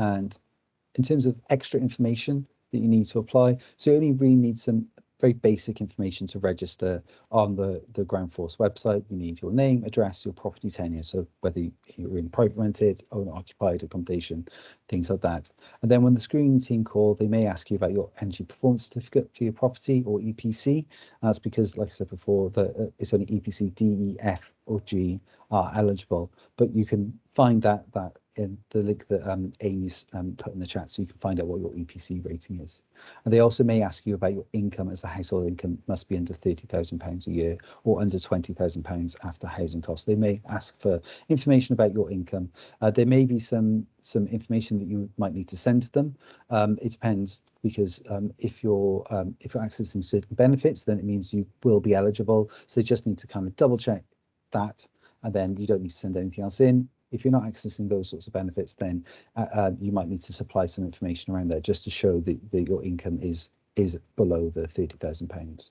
And in terms of extra information that you need to apply, so you only really need some very basic information to register on the, the Ground Force website. You need your name, address, your property tenure, so whether you're in private rented, owner occupied accommodation, things like that. And then when the screening team call, they may ask you about your energy performance certificate for your property or EPC. That's because, like I said before, that uh, it's only EPC D, E, F or G are eligible, but you can find that that in the link that um, Amy's um, put in the chat so you can find out what your EPC rating is. And they also may ask you about your income as the household income must be under £30,000 a year or under £20,000 after housing costs. They may ask for information about your income. Uh, there may be some some information that you might need to send to them. Um, it depends because um, if you're um, if you're accessing certain benefits, then it means you will be eligible. So you just need to kind of double check that and then you don't need to send anything else in. If you're not accessing those sorts of benefits, then uh, uh, you might need to supply some information around there just to show that, that your income is is below the thirty thousand pounds.